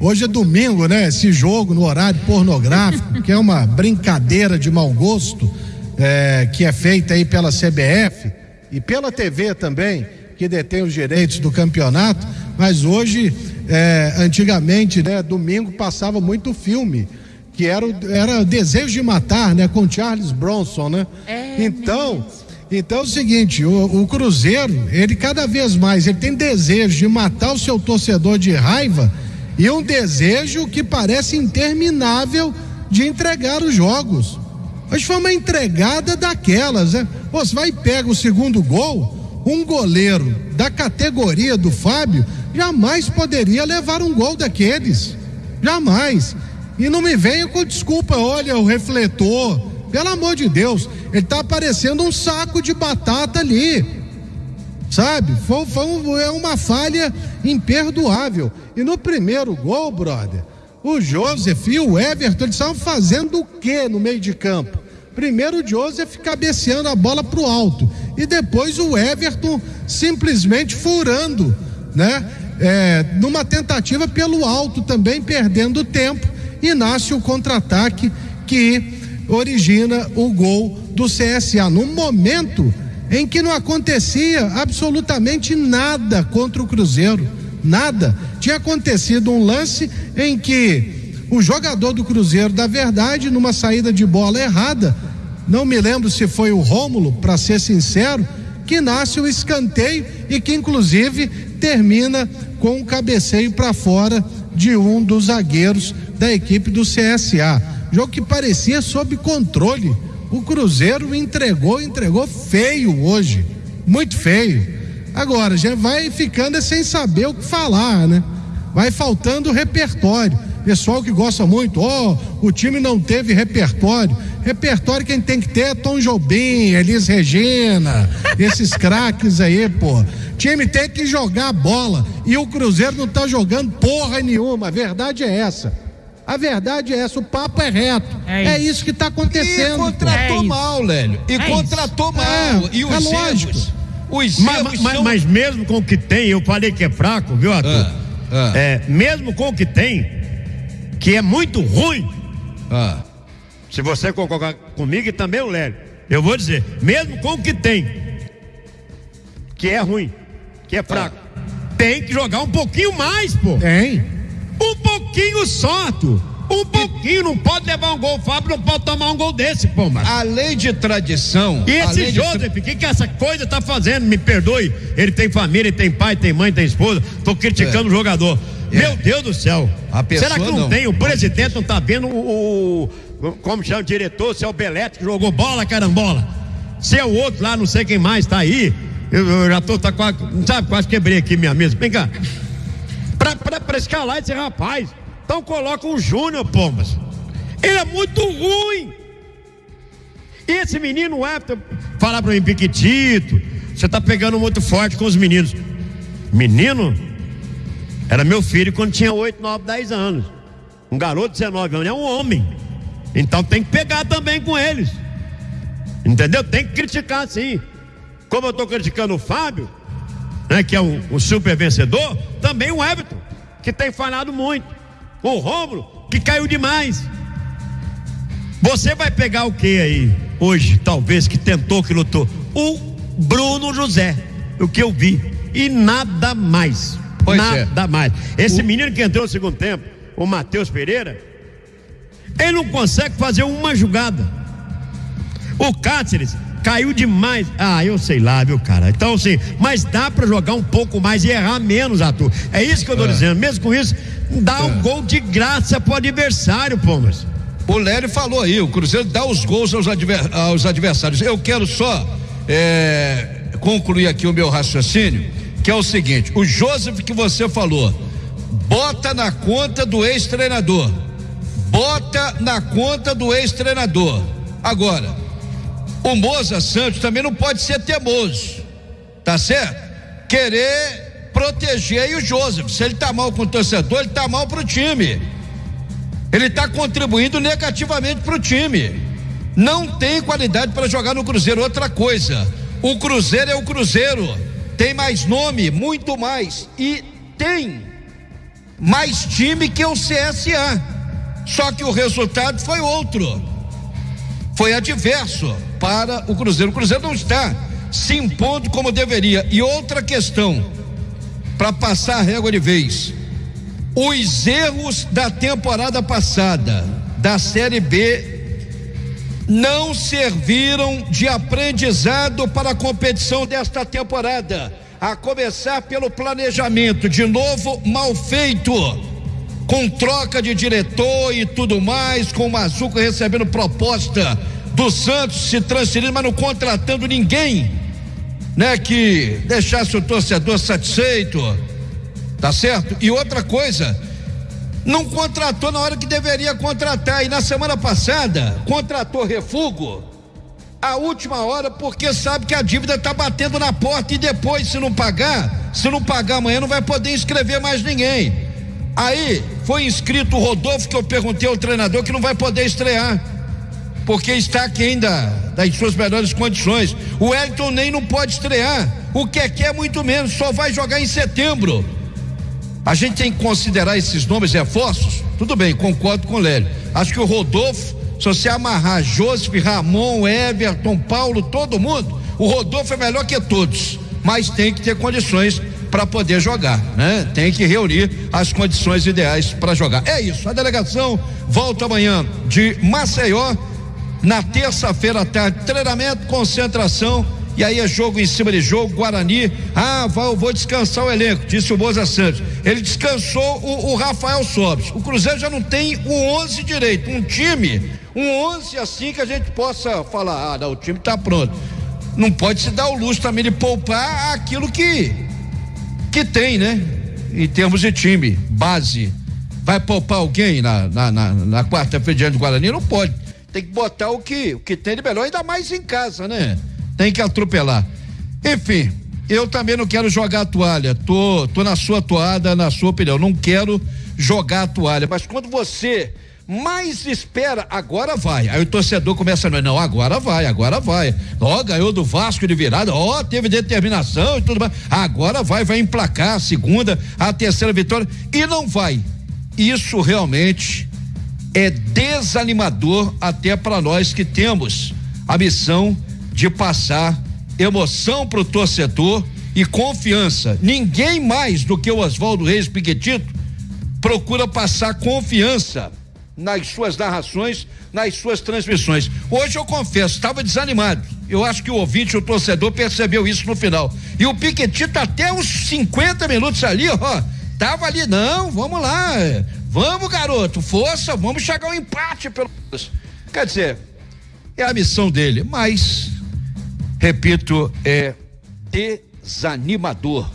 hoje é domingo, né? Esse jogo no horário pornográfico, que é uma brincadeira de mau gosto, é, que é feita aí pela CBF e pela TV também, que detém os direitos do campeonato, mas hoje, é, antigamente, né? Domingo passava muito filme que era o era Desejo de Matar, né? Com Charles Bronson, né? É então, então é o seguinte, o, o Cruzeiro, ele cada vez mais, ele tem desejo de matar o seu torcedor de raiva e um desejo que parece interminável de entregar os jogos. Hoje foi uma entregada daquelas, né? Você vai e pega o segundo gol, um goleiro da categoria do Fábio jamais poderia levar um gol daqueles. Jamais. E não me venha com desculpa, olha o refletor. Pelo amor de Deus, ele tá parecendo um saco de batata ali. Sabe? Foi, foi um- é uma falha imperdoável. E no primeiro gol, brother, o Joseph e o Everton eles estavam fazendo o quê no meio de campo? Primeiro o Joseph cabeceando a bola pro alto e depois o Everton simplesmente furando, né? É, numa tentativa pelo alto também perdendo tempo e nasce o contra-ataque que origina o gol do CSA no momento em que não acontecia absolutamente nada contra o Cruzeiro, nada. Tinha acontecido um lance em que o jogador do Cruzeiro, da verdade, numa saída de bola errada, não me lembro se foi o Rômulo, para ser sincero, que nasce o escanteio e que inclusive termina com um cabeceio para fora de um dos zagueiros da equipe do CSA. Jogo que parecia sob controle. O Cruzeiro entregou, entregou feio hoje, muito feio. Agora já vai ficando sem saber o que falar, né? Vai faltando repertório. Pessoal que gosta muito, ó, o time não teve repertório. Repertório quem tem que ter é Tom Jobim, Elis Regina, esses craques aí, pô. Time tem que jogar bola e o Cruzeiro não tá jogando porra nenhuma. A verdade é essa. A verdade é essa, o papo é reto. É É, isso. isso que tá E acontecendo. pô. contratou É isso. mal, Lélio. E É contratou mal. É, e os é lógico. erros. Os Mas, erros mas- são- mas mesmo com o que tem, eu falei que é fraco, viu, Arthur? Ah, ah. É, mesmo com o que tem, que é muito ruim, Ah, se você concordar comigo e também o Lélio, eu vou dizer, mesmo com o que tem, que é ruim, que é fraco, tem que jogar um pouquinho mais, pô. Tem. Um pouquinho tu. Um pouquinho, não pode levar um gol, o Fábio não pode tomar um gol desse, pô, mas. a lei de tradição. E esse Joseph, o que, que essa coisa tá fazendo? Me perdoe. Ele tem família, ele tem pai, tem mãe, tem esposa. Tô criticando o jogador. É. Meu Deus do céu. Pessoa Será que não, não. tem? O presidente não tá vendo o. o- como chama o diretor? Se é o Belete que jogou bola, carambola. Se é o outro lá, não sei quem mais tá aí. Eu, eu já tô tá quase. Sabe, quase quebrei aqui minha mesa. Vem cá. Pra, pra, pra escalar esse rapaz. Então coloca o Júnior, Pombas. Ele é muito ruim. E esse menino, o Everton, fala pra mim, Piquitito, você tá pegando muito forte com os meninos. Menino? Era meu filho quando tinha 8, 9, 10 anos. Um garoto de 19 anos é um homem. Então tem que pegar também com eles. Entendeu? Tem que criticar sim. Como eu tô criticando o Fábio, né, que é um super vencedor, também o Everton, que tem falhado muito. O Rômulo, que caiu demais. Você vai pegar o que aí, hoje, talvez, que tentou, que lutou? O Bruno José, o que eu vi. E nada mais. Pois é. nada mais. Esse menino que entrou no segundo tempo, o Matheus Pereira, ele não consegue fazer uma jogada. O Cáceres caiu demais. Ah, eu sei lá, viu, cara? Então, assim, mas dá pra jogar um pouco mais e errar menos, Arthur. É isso que eu tô dizendo. Mesmo com isso, dá um gol de graça pro adversário, Pomas. O Lélio falou aí, o Cruzeiro dá os gols aos, adver- aos adversários. Eu quero só é, concluir aqui o meu raciocínio, que é o seguinte: o Joseph que você falou, bota na conta do ex-treinador. Bota na conta do ex-treinador. Agora, o Moza Santos também não pode ser teimoso, tá certo? Querer proteger aí o Joseph. Se ele tá mal com o torcedor, ele tá mal pro time. Ele está contribuindo negativamente para o time. Não tem qualidade para jogar no Cruzeiro. Outra coisa, o Cruzeiro é o Cruzeiro. Tem mais nome, muito mais. E tem mais time que o CSA. Só que o resultado foi outro. Foi adverso para o Cruzeiro. O Cruzeiro não está se impondo como deveria. E outra questão, para passar a régua de vez: os erros da temporada passada, da Série B, não serviram de aprendizado para a competição desta temporada. A começar pelo planejamento, de novo mal feito, com troca de diretor e tudo mais, com o Mazuco recebendo proposta do Santos se transferindo, mas não contratando ninguém, né, que deixasse o torcedor satisfeito. Tá certo? E outra coisa, não contratou na hora que deveria contratar. E na semana passada, contratou refugo a última hora porque sabe que a dívida está batendo na porta e depois, se não pagar, se não pagar amanhã, não vai poder inscrever mais ninguém. Aí foi inscrito o Rodolfo, que eu perguntei ao treinador que não vai poder estrear, porque está aqui ainda das suas melhores condições. O Elton nem não pode estrear. O que é muito menos, só vai jogar em setembro. A gente tem que considerar esses nomes reforços? Tudo bem, concordo com o Lélio. Acho que o Rodolfo, se você amarrar Joseph, Ramon, Everton, Paulo, todo mundo, o Rodolfo é melhor que todos, mas tem que ter condições para poder jogar, né? Tem que reunir as condições ideais para jogar. É isso. A delegação volta amanhã de Maceió na terça-feira à tarde, treinamento, concentração e aí é jogo em cima de jogo, Guarani. Ah, vai, vou descansar o elenco, disse o Boza Santos. Ele descansou o, o Rafael Sobres. O Cruzeiro já não tem o 11 direito, um time, um 11 assim que a gente possa falar: ah, não, o time está pronto. Não pode se dar o luxo também de poupar aquilo que que tem, né? Em termos de time, base. Vai poupar alguém na, na, na, na quarta-feira diante do Guarani? Não pode. Tem que botar o que, o que tem de melhor, ainda mais em casa, né? tem que atropelar. Enfim, eu também não quero jogar a toalha. Tô, tô na sua toada, na sua opinião. Não quero jogar a toalha. Mas quando você mais espera, agora vai. Aí o torcedor começa a não, agora vai, agora vai. Ó, ganhou do Vasco de virada, ó, teve determinação e tudo mais. Agora vai, vai emplacar a segunda, a terceira vitória e não vai. Isso realmente é desanimador até para nós que temos a missão de passar emoção para o torcedor e confiança. Ninguém mais do que o Oswaldo Reis Piquetito procura passar confiança nas suas narrações, nas suas transmissões. Hoje eu confesso, estava desanimado. Eu acho que o ouvinte, o torcedor percebeu isso no final. E o Piquetito até os 50 minutos ali, ó, tava ali, não, vamos lá. Vamos, garoto, força, vamos chegar ao empate pelo Quer dizer, é a missão dele, mas repito, é desanimador